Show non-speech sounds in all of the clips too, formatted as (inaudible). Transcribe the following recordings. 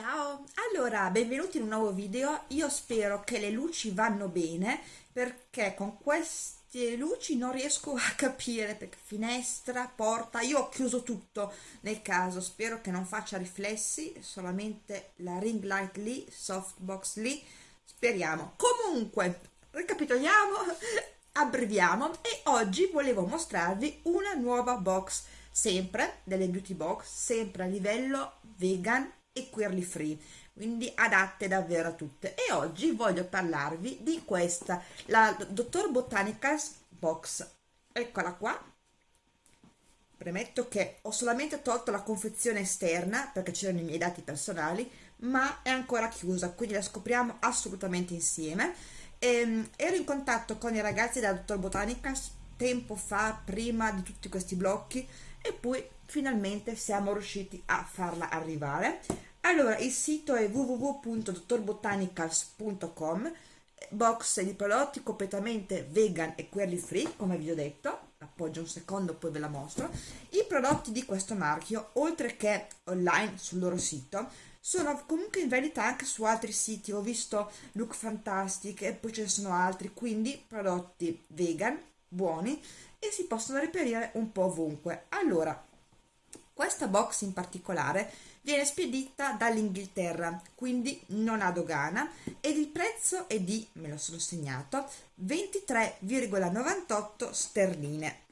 Ciao, allora benvenuti in un nuovo video, io spero che le luci vanno bene perché con queste luci non riesco a capire perché finestra, porta, io ho chiuso tutto nel caso, spero che non faccia riflessi, solamente la ring light lì, softbox lì, speriamo. Comunque, ricapitoliamo, (laughs) abbreviamo. E oggi volevo mostrarvi una nuova box, sempre delle beauty box, sempre a livello vegan e queerly free quindi adatte davvero a tutte. E oggi voglio parlarvi di questa la Dottor Botanicals Box. Eccola qua. Premetto che ho solamente tolto la confezione esterna perché c'erano i miei dati personali ma è ancora chiusa quindi la scopriamo assolutamente insieme. Ehm, ero in contatto con i ragazzi della Dottor Botanicals tempo fa prima di tutti questi blocchi e poi finalmente siamo riusciti a farla arrivare allora il sito è www.dottorbotanicals.com box di prodotti completamente vegan e query free come vi ho detto. Appoggio un secondo poi ve la mostro. I prodotti di questo marchio oltre che online sul loro sito sono comunque in verità anche su altri siti. Ho visto Look Fantastic e poi ce ne sono altri. Quindi prodotti vegan buoni e si possono reperire un po' ovunque. Allora questa box in particolare viene spedita dall'Inghilterra, quindi non ha dogana ed il prezzo è di, me lo sono segnato, 23,98 sterline.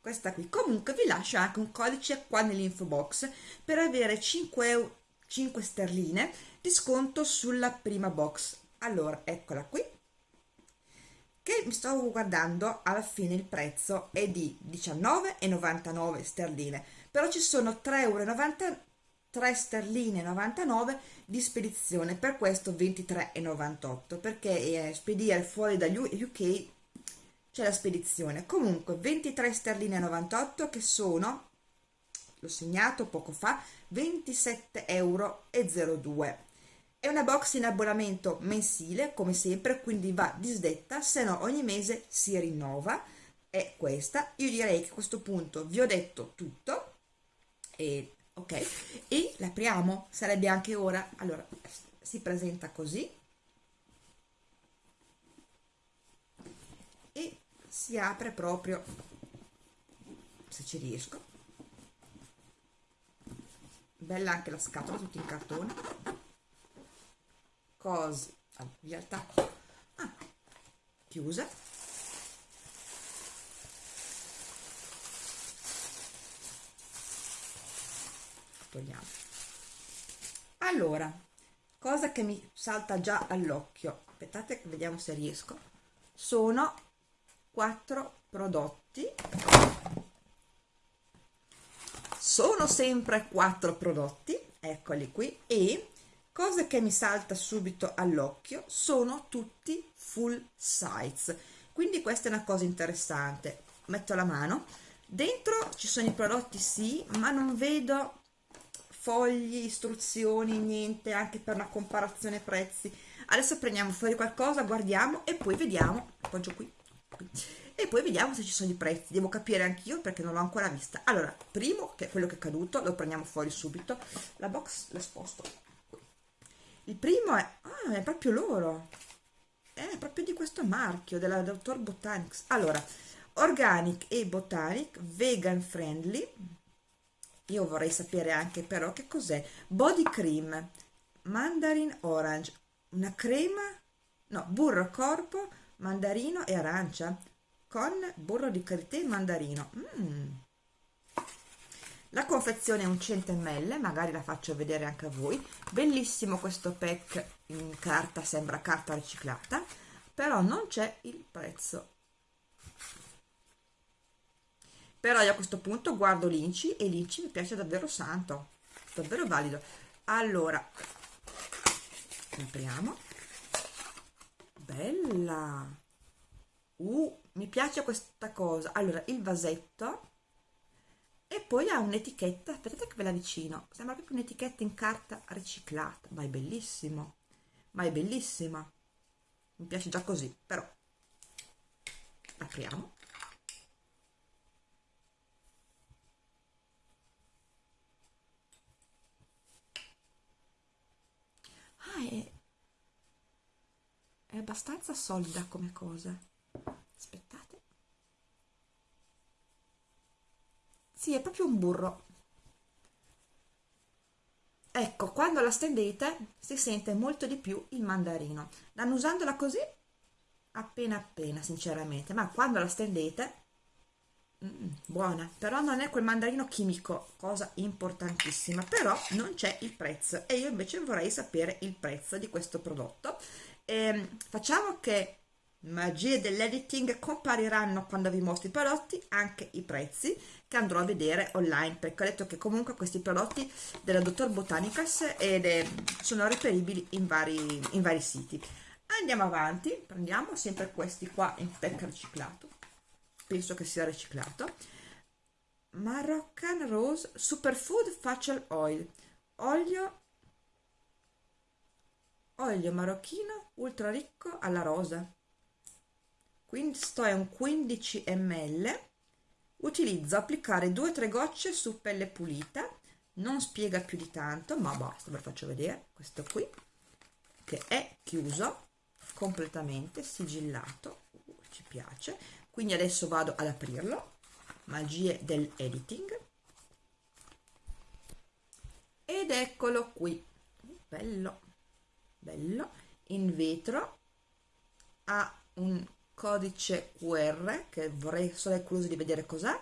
Questa qui. Comunque vi lascio anche un codice qua nell'info box per avere 5, euro, 5 sterline di sconto sulla prima box. Allora, eccola qui che mi stavo guardando alla fine il prezzo è di 19,99 sterline. Però ci sono 3,90 euro 3 sterline 99 di spedizione per questo 23,98 perché eh, spedire fuori dagli UK c'è la spedizione. Comunque 23 sterline 98 che sono l'ho segnato poco fa 27,02 euro è una box in abbonamento mensile, come sempre, quindi va disdetta, se no ogni mese si rinnova. È questa. Io direi che a questo punto vi ho detto tutto. E, ok, e l'apriamo, sarebbe anche ora. Allora, si presenta così. E si apre proprio, se ci riesco. Bella anche la scatola, tutta in cartone cose. In realtà ah, chiusa. Togliamo. Allora cosa che mi salta già all'occhio aspettate vediamo se riesco sono quattro prodotti. Sono sempre quattro prodotti eccoli qui e cosa che mi salta subito all'occhio sono tutti full size. Quindi questa è una cosa interessante. Metto la mano. Dentro ci sono i prodotti sì ma non vedo fogli istruzioni niente anche per una comparazione prezzi. Adesso prendiamo fuori qualcosa guardiamo e poi vediamo. Appoggio qui, qui. E poi vediamo se ci sono i prezzi. Devo capire anch'io perché non l'ho ancora vista. Allora primo che è quello che è caduto lo prendiamo fuori subito. La box la sposto il primo è, ah, è proprio loro. È proprio di questo marchio, della Dr. Botanics. Allora, Organic e Botanic, vegan friendly. Io vorrei sapere anche però che cos'è. Body cream, mandarin orange, una crema, no, burro corpo, mandarino e arancia con burro di karité e mandarino. Mmm la confezione è un 100 ml magari la faccio vedere anche a voi. Bellissimo questo pack in carta sembra carta riciclata però non c'è il prezzo. Però io a questo punto guardo l'inci e l'inci mi piace davvero santo davvero valido. Allora apriamo bella! Uh, mi piace questa cosa. Allora il vasetto e poi ha un'etichetta aspettate che ve la vicino sembra proprio un'etichetta in carta riciclata ma è bellissimo ma è bellissima. Mi piace già così però apriamo. Ah è, è abbastanza solida come cosa aspettate sì è proprio un burro. Ecco quando la stendete si sente molto di più il mandarino. Annusandola così appena appena sinceramente. Ma quando la stendete mm, buona. Però non è quel mandarino chimico cosa importantissima. Però non c'è il prezzo. E io invece vorrei sapere il prezzo di questo prodotto. E, ehm, facciamo che magie dell'editing compariranno quando vi mostro i prodotti anche i prezzi che andrò a vedere online perché ho detto che comunque questi prodotti della Dottor Botanicals ed è, sono reperibili in vari, in vari siti. Andiamo avanti prendiamo sempre questi qua in pack riciclato. Penso che sia riciclato. Moroccan Rose Superfood Facial Oil. Olio olio marocchino ultra ricco alla rosa. Questo è un 15 ml utilizzo applicare 2-3 gocce su pelle pulita non spiega più di tanto ma basta ve lo faccio vedere. Questo qui che è chiuso completamente sigillato. Uh, ci piace. Quindi adesso vado ad aprirlo. Magie del editing. Ed eccolo qui. Bello. Bello. In vetro. Ha un codice QR che vorrei solo curioso di vedere cos'è.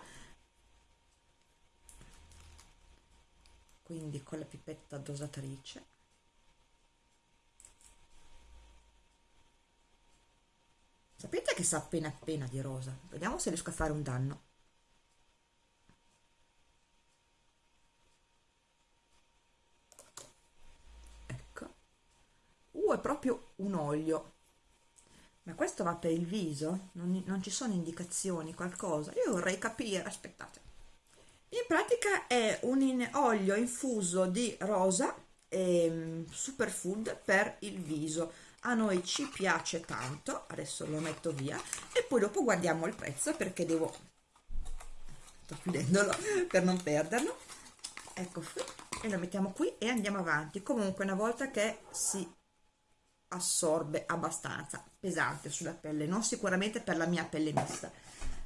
Quindi con la pipetta dosatrice. Sapete che sa appena appena di rosa? Vediamo se riesco a fare un danno. Ecco. Uh è proprio un olio ma questo va per il viso? Non, non ci sono indicazioni, qualcosa? Io vorrei capire, aspettate. In pratica è un in olio infuso di rosa e um, superfood per il viso. A noi ci piace tanto, adesso lo metto via e poi dopo guardiamo il prezzo perché devo... sto chiudendolo (laughs) per non perderlo. Ecco qui, e lo mettiamo qui e andiamo avanti. Comunque una volta che si assorbe abbastanza pesante sulla pelle non sicuramente per la mia pelle mista.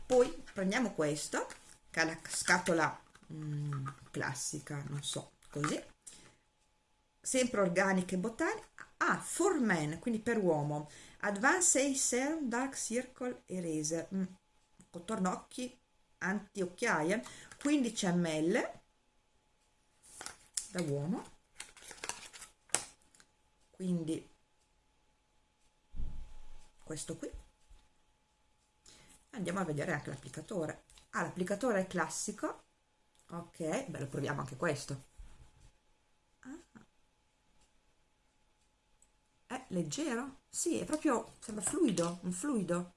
Poi prendiamo questo che ha la scatola mm, classica non so così. Sempre organiche e botaniche ah for men quindi per uomo. Advanced serum dark circle eraser. Mm, contorno occhi anti occhiaie 15 ml. Da uomo. Quindi questo qui. Andiamo a vedere anche l'applicatore. Ah l'applicatore è classico. Ok beh lo proviamo anche questo. Ah. è leggero? Sì è proprio sembra fluido un fluido.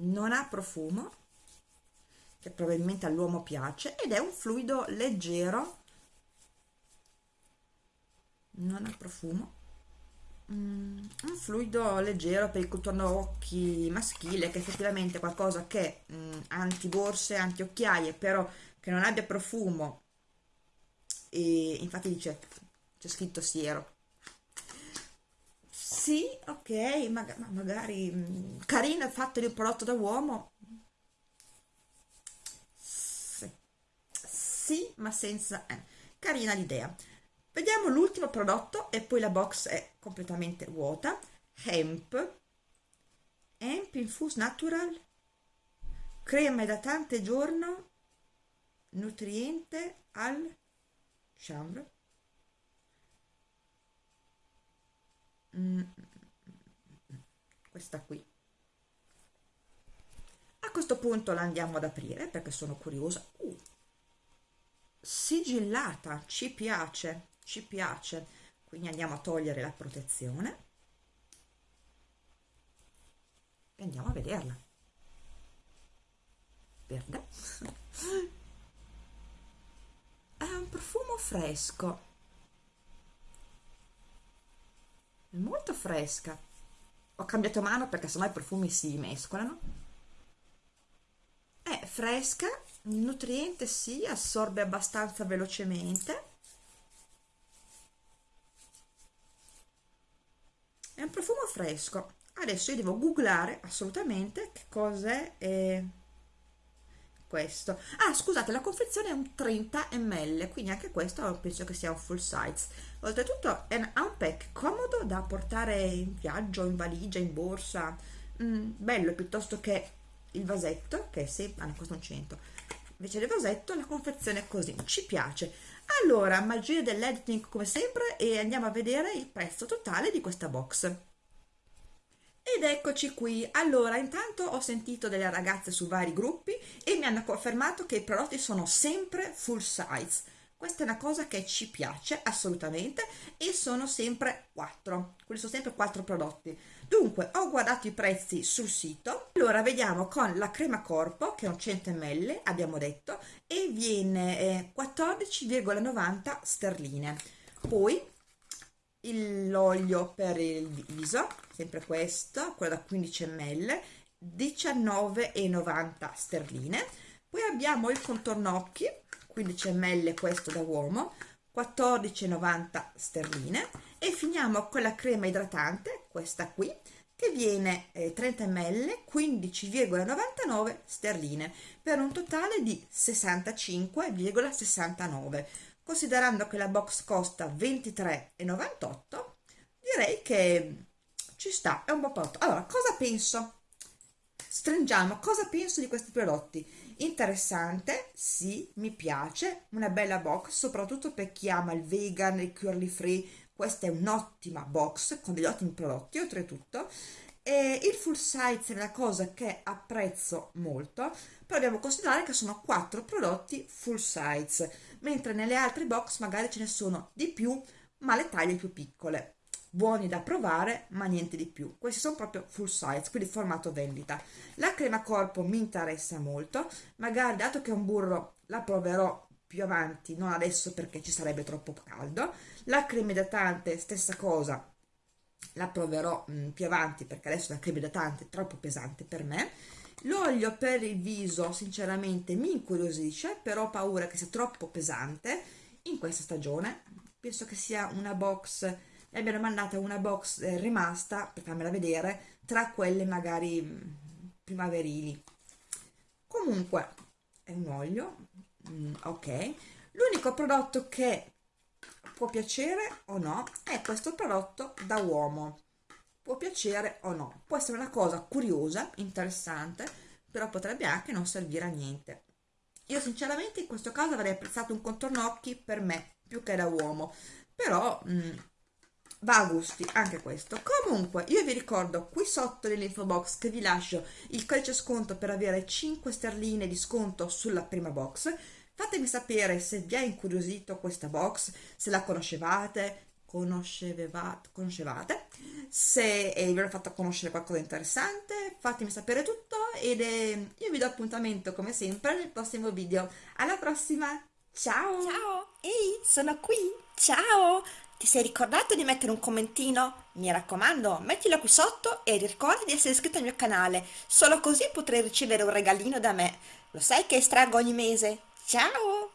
Non ha profumo che probabilmente all'uomo piace ed è un fluido leggero non ha profumo. Mm, un fluido leggero per il contorno occhi maschile che effettivamente è qualcosa che mm, anti borse anti occhiaie però che non abbia profumo. E infatti dice c'è scritto siero. Sì ok ma, ma magari mm, carino il fatto di un prodotto da uomo. Sì, sì ma senza eh. carina l'idea Vediamo l'ultimo prodotto e poi la box è completamente vuota. Hemp, Hemp Infuse Natural, crema idratante giorno, nutriente al chanvre. Mm. Questa qui. A questo punto la andiamo ad aprire perché sono curiosa. Uh, sigillata, ci piace ci piace. Quindi andiamo a togliere la protezione. E andiamo a vederla. Verde. (laughs) È un profumo fresco. È molto fresca. Ho cambiato mano perché sennò i profumi si mescolano. È fresca il nutriente si assorbe abbastanza velocemente un profumo fresco. Adesso io devo googlare assolutamente che cos'è eh, questo. Ah scusate la confezione è un 30 ml quindi anche questo penso che sia un full size. Oltretutto è un, ha pack comodo da portare in viaggio in valigia in borsa. Mm, bello piuttosto che il vasetto che è sempre ah, costa un 100 invece del vasetto la confezione è così ci piace allora magia dell'editing come sempre e andiamo a vedere il prezzo totale di questa box ed eccoci qui, allora intanto ho sentito delle ragazze su vari gruppi e mi hanno confermato che i prodotti sono sempre full size. Questa è una cosa che ci piace assolutamente e sono sempre quattro, quindi sono sempre quattro prodotti. Dunque ho guardato i prezzi sul sito, allora vediamo con la crema corpo che è un 100 ml abbiamo detto e viene eh, 14,90 sterline. Poi l'olio per il viso sempre questo quello da 15 ml 19,90 sterline. Poi abbiamo il contorno occhi 15 ml questo da uomo 14,90 sterline. E finiamo con la crema idratante questa qui che viene eh, 30 ml 15,99 sterline per un totale di 65,69 considerando che la box costa 23,98 direi che ci sta, è un po' prodotto. Allora, cosa penso? Stringiamo, cosa penso di questi prodotti? Interessante, sì, mi piace, una bella box, soprattutto per chi ama il vegan, il curly free, questa è un'ottima box con degli ottimi prodotti oltretutto. E il full size è una cosa che apprezzo molto però dobbiamo considerare che sono quattro prodotti full size mentre nelle altre box magari ce ne sono di più ma le taglie più piccole. Buoni da provare ma niente di più. Questi sono proprio full size quindi formato vendita. La crema corpo mi interessa molto. Magari dato che è un burro la proverò più avanti non adesso perché ci sarebbe troppo caldo. La crema idratante stessa cosa. La proverò mh, mm, più avanti perché adesso la crema idratante è troppo pesante per me. L'olio per il viso sinceramente mi incuriosisce però ho paura che sia troppo pesante in questa stagione. Penso che sia una box ne abbiano mandata una box eh, rimasta per farmela vedere tra quelle magari mm, primaverili. Comunque è un olio mm, ok. L'unico prodotto che può piacere o no è questo prodotto da uomo. Può piacere o no? Può essere una cosa curiosa interessante però potrebbe anche non servire a niente. Io sinceramente in questo caso avrei apprezzato un contorno occhi per me più che da uomo. Però mh, mm, va a gusti anche questo. Comunque io vi ricordo qui sotto nell'info box che vi lascio il codice sconto per avere 5 sterline di sconto sulla prima box fatemi sapere se vi ha incuriosito questa box se la conoscevate conoscevate, conoscevate se eh, vi ho fatto conoscere qualcosa di interessante fatemi sapere tutto ed eh, io vi do appuntamento come sempre nel prossimo video. Alla prossima! Ciao! Ciao! Ehi sono qui! Ciao! Ti sei ricordato di mettere un commentino? Mi raccomando, mettilo qui sotto e ricorda di essere iscritto al mio canale, solo così potrai ricevere un regalino da me. Lo sai che estraggo ogni mese? Tchau!